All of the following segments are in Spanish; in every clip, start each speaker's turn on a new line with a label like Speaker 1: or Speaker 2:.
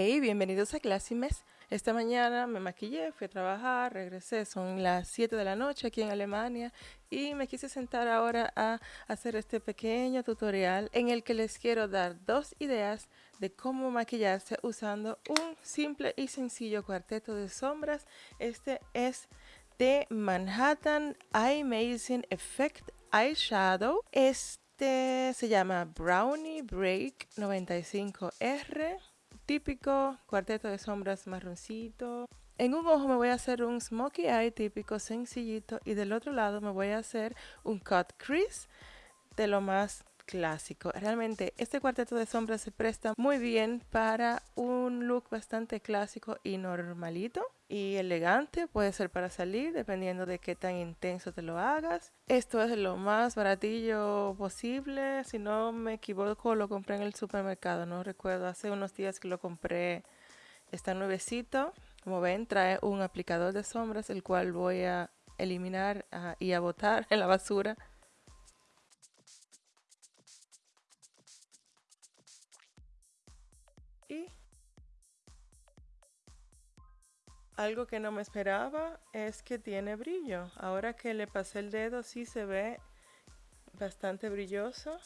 Speaker 1: Hey, bienvenidos a Classimes. Esta mañana me maquillé, fui a trabajar, regresé, son las 7 de la noche aquí en Alemania y me quise sentar ahora a hacer este pequeño tutorial en el que les quiero dar dos ideas de cómo maquillarse usando un simple y sencillo cuarteto de sombras. Este es de Manhattan Eye Amazing Effect Eyeshadow. Este se llama Brownie Break 95R típico cuarteto de sombras marroncito. En un ojo me voy a hacer un smokey eye típico sencillito y del otro lado me voy a hacer un cut crease de lo más clásico. Realmente este cuarteto de sombras se presta muy bien para un look bastante clásico y normalito y elegante. Puede ser para salir dependiendo de qué tan intenso te lo hagas. Esto es lo más baratillo posible. Si no me equivoco lo compré en el supermercado. No recuerdo. Hace unos días que lo compré. Está nuevecito. Como ven trae un aplicador de sombras el cual voy a eliminar ah, y a botar en la basura algo que no me esperaba es que tiene brillo. Ahora que le pasé el dedo sí se ve bastante brilloso.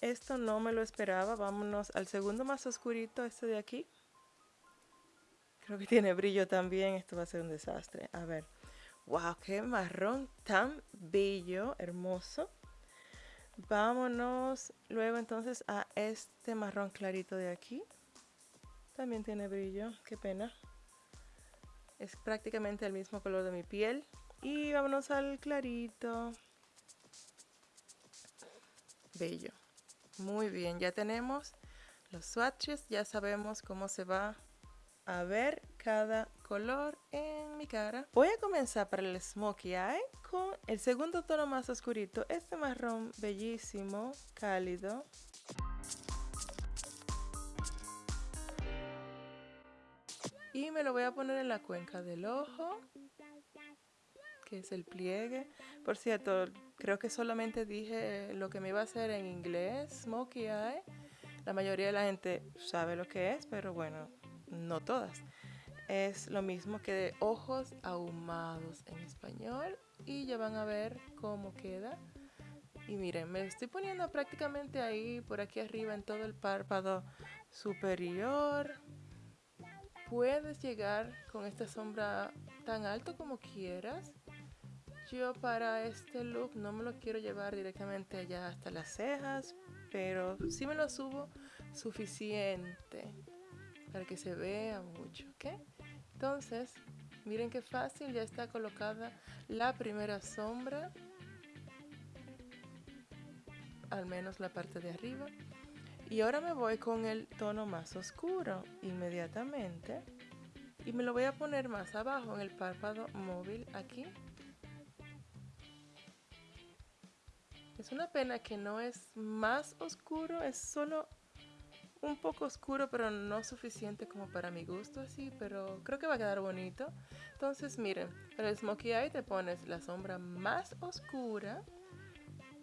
Speaker 1: Esto no me lo esperaba. Vámonos al segundo más oscurito, este de aquí. Creo que tiene brillo también. Esto va a ser un desastre. A ver. ¡Wow! ¡Qué marrón tan bello! Hermoso. Vámonos luego entonces a este marrón clarito de aquí. También tiene brillo, qué pena. Es prácticamente el mismo color de mi piel. Y vámonos al clarito. Bello. Muy bien, ya tenemos los swatches. Ya sabemos cómo se va a ver cada color en mi cara. Voy a comenzar para el smokey eye con el segundo tono más oscurito, este marrón bellísimo, cálido. Y me lo voy a poner en la cuenca del ojo, que es el pliegue. Por cierto, creo que solamente dije lo que me iba a hacer en inglés, smokey eye. La mayoría de la gente sabe lo que es, pero bueno, no todas. Es lo mismo que de ojos ahumados en español y ya van a ver cómo queda. Y miren, me estoy poniendo prácticamente ahí, por aquí arriba, en todo el párpado superior. Puedes llegar con esta sombra tan alto como quieras. Yo para este look no me lo quiero llevar directamente allá hasta las cejas, pero sí me lo subo suficiente para que se vea mucho, ¿ok? Entonces, miren qué fácil, ya está colocada la primera sombra, al menos la parte de arriba. Y ahora me voy con el tono más oscuro inmediatamente y me lo voy a poner más abajo en el párpado móvil aquí. Es una pena que no es más oscuro, es solo un poco oscuro, pero no suficiente como para mi gusto así, pero creo que va a quedar bonito. Entonces, miren, para el smokey eye te pones la sombra más oscura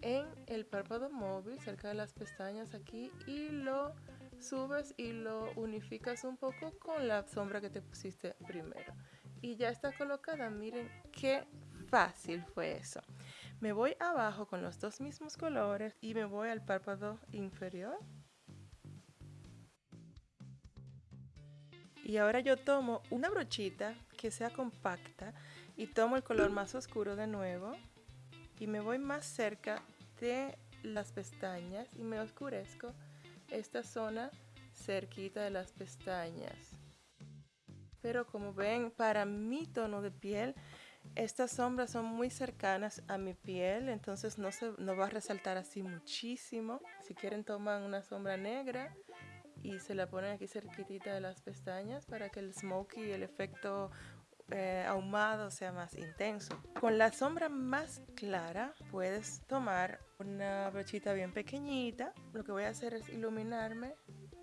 Speaker 1: en el párpado móvil, cerca de las pestañas aquí, y lo subes y lo unificas un poco con la sombra que te pusiste primero. Y ya está colocada, miren qué fácil fue eso. Me voy abajo con los dos mismos colores y me voy al párpado inferior Y ahora yo tomo una brochita que sea compacta y tomo el color más oscuro de nuevo y me voy más cerca de las pestañas y me oscurezco esta zona cerquita de las pestañas. Pero como ven, para mi tono de piel, estas sombras son muy cercanas a mi piel, entonces no, se, no va a resaltar así muchísimo. Si quieren toman una sombra negra y se la ponen aquí cerquitita de las pestañas para que el smokey, el efecto eh, ahumado sea más intenso. Con la sombra más clara puedes tomar una brochita bien pequeñita. Lo que voy a hacer es iluminarme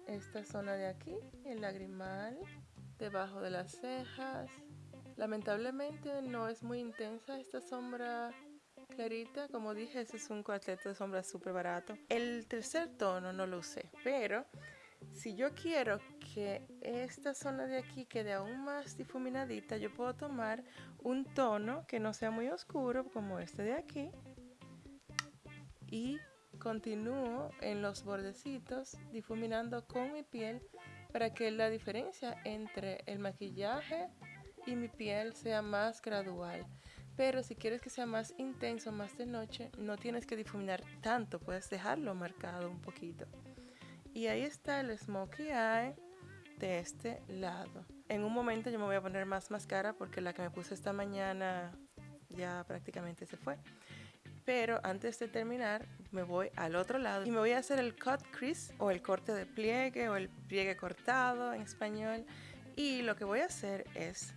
Speaker 1: esta zona de aquí, el lagrimal, debajo de las cejas. Lamentablemente no es muy intensa esta sombra clarita. Como dije, ese es un cuarteto de sombras súper barato. El tercer tono no lo usé, pero si yo quiero que esta zona de aquí quede aún más difuminadita, yo puedo tomar un tono que no sea muy oscuro como este de aquí y continúo en los bordecitos difuminando con mi piel para que la diferencia entre el maquillaje y mi piel sea más gradual. Pero si quieres que sea más intenso, más de noche, no tienes que difuminar tanto, puedes dejarlo marcado un poquito. Y ahí está el smokey eye de este lado. En un momento yo me voy a poner más máscara porque la que me puse esta mañana ya prácticamente se fue. Pero antes de terminar me voy al otro lado y me voy a hacer el cut crease o el corte de pliegue o el pliegue cortado en español. Y lo que voy a hacer es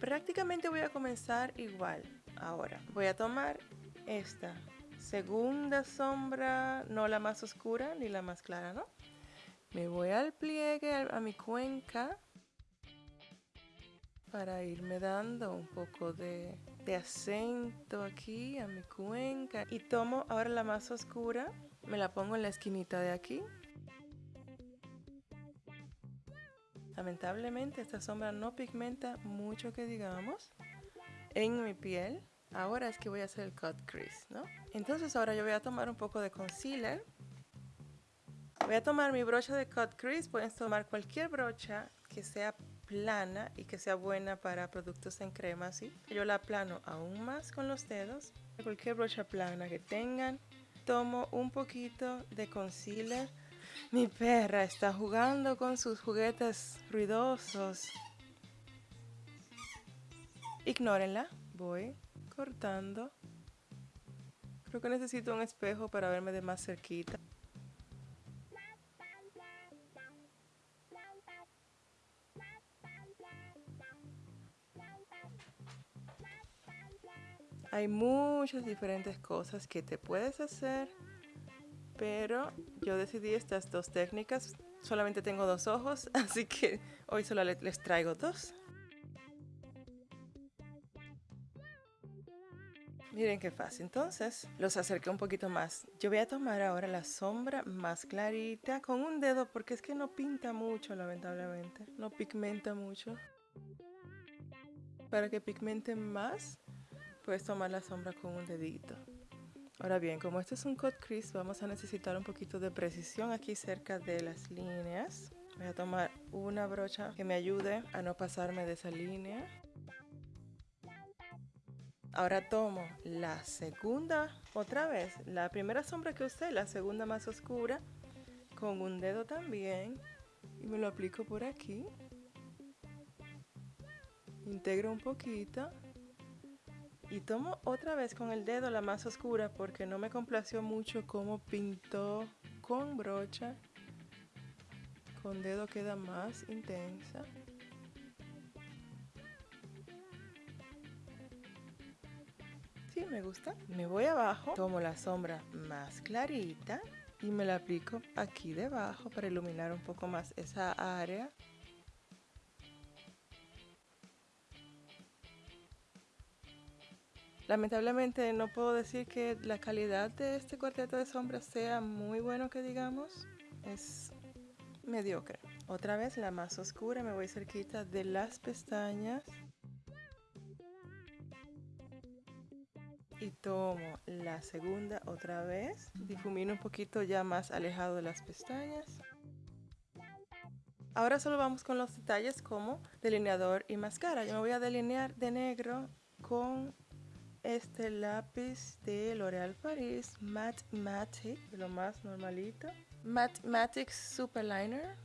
Speaker 1: Prácticamente voy a comenzar igual. Ahora voy a tomar esta segunda sombra, no la más oscura ni la más clara, ¿no? Me voy al pliegue, a mi cuenca, para irme dando un poco de, acento aquí a mi cuenca. Y tomo ahora la más oscura, me la pongo en la esquinita de aquí Lamentablemente esta sombra no pigmenta mucho que digamos en mi piel. Ahora es que voy a hacer el cut crease, ¿no? Entonces ahora yo voy a tomar un poco de concealer. Voy a tomar mi brocha de cut crease. Pueden tomar cualquier brocha que sea plana y que sea buena para productos en crema, así. Yo la plano aún más con los dedos. Cualquier brocha plana que tengan. Tomo un poquito de concealer mi perra está jugando con sus juguetes ruidosos. Ignórenla. Voy cortando. Creo que necesito un espejo para verme de más cerquita. Hay muchas diferentes cosas que te puedes hacer pero yo decidí estas dos técnicas. Solamente tengo dos ojos, así que hoy solo les traigo dos. Miren qué fácil. Entonces, los acerqué un poquito más. Yo voy a tomar ahora la sombra más clarita con un dedo porque es que no pinta mucho, lamentablemente. No pigmenta mucho. Para que pigmente más, puedes tomar la sombra con un dedito. Ahora bien, como este es un cut crease, vamos a necesitar un poquito de precisión aquí cerca de las líneas. Voy a tomar una brocha que me ayude a no pasarme de esa línea. Ahora tomo la segunda, otra vez, la primera sombra que usé, la segunda más oscura, con un dedo también, y me lo aplico por aquí. Integro un poquito y tomo otra vez con el dedo la más oscura porque no me complació mucho cómo pintó con brocha. Con dedo queda más intensa. Sí, me gusta. Me voy abajo, tomo la sombra más clarita y me la aplico aquí debajo para iluminar un poco más esa área. Lamentablemente no puedo decir que la calidad de este cuarteto de sombras sea muy bueno que digamos. Es mediocre. Otra vez la más oscura, me voy cerquita de las pestañas. Y tomo la segunda otra vez. Difumino un poquito ya más alejado de las pestañas. Ahora solo vamos con los detalles como delineador y máscara. Yo me voy a delinear de negro con este lápiz de L'Oreal Paris Matte Matic, lo más normalito. Matte Matic Super Liner.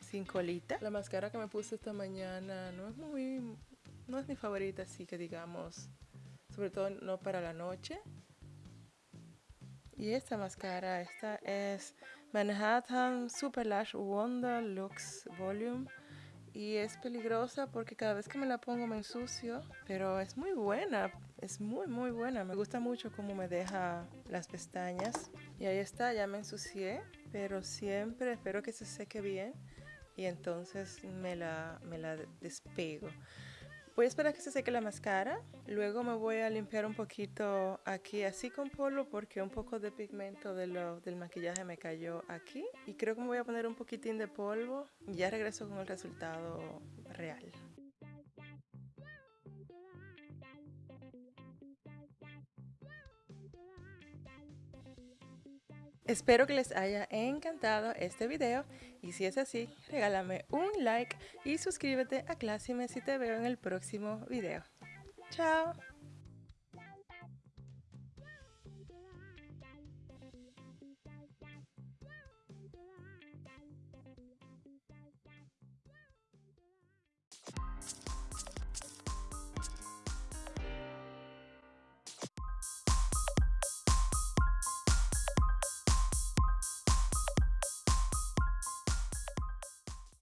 Speaker 1: Sin colita. La máscara que me puse esta mañana no es muy, no es mi favorita, así que digamos, sobre todo no para la noche. Y esta máscara, esta es Manhattan Super Lash Wonder Lux Volume. Y es peligrosa porque cada vez que me la pongo me ensucio, pero es muy buena, es muy muy buena. Me gusta mucho cómo me deja las pestañas. Y ahí está, ya me ensucié, pero siempre espero que se seque bien y entonces me la, me la despego. Voy a esperar que se seque la máscara, luego me voy a limpiar un poquito aquí así con polvo porque un poco de pigmento del maquillaje me cayó aquí y creo que me voy a poner un poquitín de polvo y ya regreso con el resultado real. Espero que les haya encantado este video y si es así, regálame un like y suscríbete a Classime si te veo en el próximo video. ¡Chao!